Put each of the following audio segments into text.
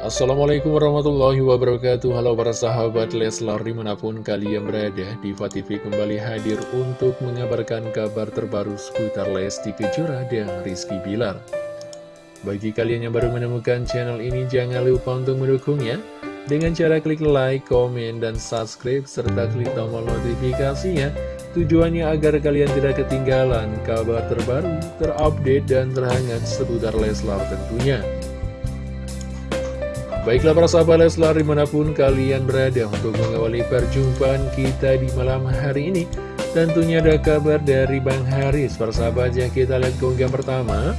Assalamualaikum warahmatullahi wabarakatuh. Halo para sahabat Leslar di mana pun kalian berada Diva TV kembali hadir untuk mengabarkan kabar terbaru seputar Lesti Kejora dan Rizky Bilar. Bagi kalian yang baru menemukan channel ini jangan lupa untuk mendukungnya. Dengan cara klik like, komen, dan subscribe serta klik tombol notifikasinya. Tujuannya agar kalian tidak ketinggalan kabar terbaru, terupdate, dan terhangat seputar Leslar tentunya Baiklah para sahabat Leslar di mana pun kalian berada untuk mengawali perjumpaan kita di malam hari ini Tentunya ada kabar dari Bang Haris. Para sahabat yang kita lihat keunggahan pertama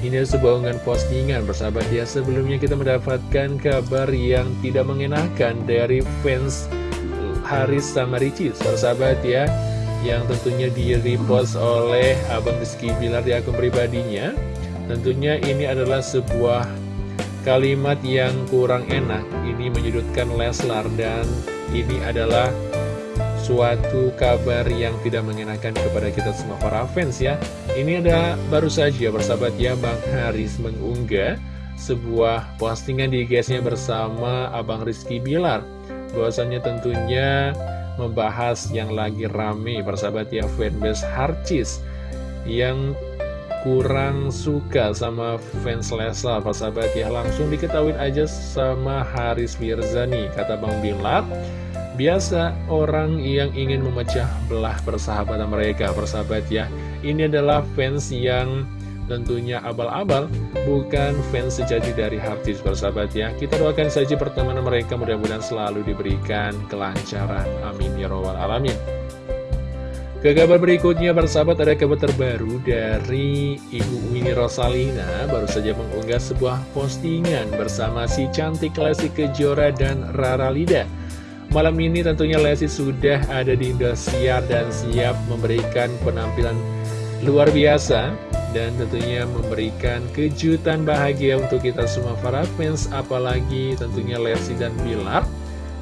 Ini sebuah unggahan postingan. Persahabat ya sebelumnya kita mendapatkan kabar yang tidak mengenakan dari fans Haris sama Ricis Persahabat ya Yang tentunya di repost oleh Abang Rizky Bilar di akun pribadinya. Tentunya ini adalah sebuah kalimat yang kurang enak. Ini menyudutkan Leslar dan ini adalah suatu kabar yang tidak mengenakan kepada kita semua para fans ya. Ini ada baru saja bersahabat ya Bang Haris mengunggah sebuah postingan di guysnya bersama Abang Rizky Bilar. Bahwasannya tentunya membahas yang lagi rame bersahabat ya fanbase Harcis yang kurang suka sama fans Leslar sahabat ya langsung diketahui aja sama Haris Mirzani kata Bang Bilar biasa orang yang ingin memecah belah persahabatan mereka persahabat ya. Ini adalah fans yang tentunya abal-abal bukan fans sejati dari Hartis persahabat ya. Kita doakan saja pertemanan mereka mudah-mudahan selalu diberikan kelancaran. Amin ya robbal alamin ke kabar berikutnya, bersahabat ada kabar terbaru dari Ibu Winnie Rosalina. Baru saja mengunggah sebuah postingan bersama si cantik Lesti Kejora dan Rara Lida. Malam ini tentunya Lesti sudah ada di Indosiar dan siap memberikan penampilan luar biasa dan tentunya memberikan kejutan bahagia untuk kita semua para fans. Apalagi tentunya Lesti dan Bilar.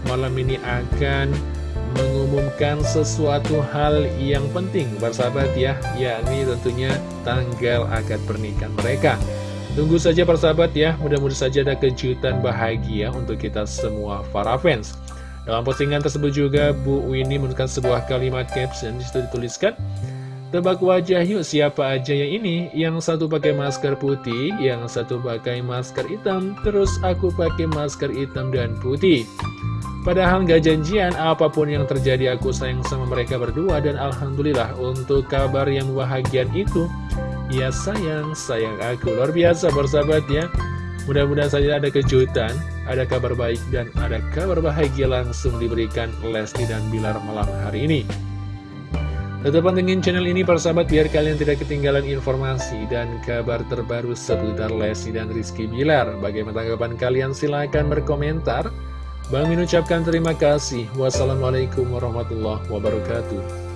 Malam ini akan mengumumkan sesuatu hal yang penting. Bersahabat ya yakni tentunya tanggal akad pernikahan mereka. Tunggu saja persahabat ya mudah-mudahan saja ada kejutan bahagia untuk kita semua para fans. Dalam postingan tersebut juga Bu Winnie menuliskan sebuah kalimat caption di situ dituliskan Tebak wajah yuk siapa aja yang ini? Yang satu pakai masker putih Yang satu pakai masker hitam Terus aku pakai masker hitam dan putih Padahal gak janjian, apa pun yang terjadi aku sayang sama mereka berdua Dan Alhamdulillah untuk kabar yang bahagian itu Ya sayang, sayang aku. Luar biasa bersahabat ya. Mudah-mudahan saja ada kejutan, ada kabar baik dan ada kabar bahagia langsung diberikan Lesti dan Bilar malam hari ini. Tetap pantengin channel ini persahabat biar kalian tidak ketinggalan informasi dan kabar terbaru seputar Lesti dan Rizky Bilar. Bagaimana tanggapan kalian? Silahkan berkomentar Bang Min ucapkan terima kasih. Wassalamualaikum warahmatullahi wabarakatuh.